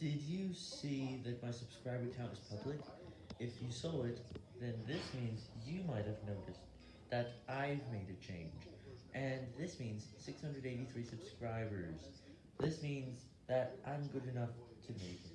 Did you see that my subscriber count is public? If you saw it, then this means you might have noticed that I've made a change. And this means 683 subscribers. This means that I'm good enough to make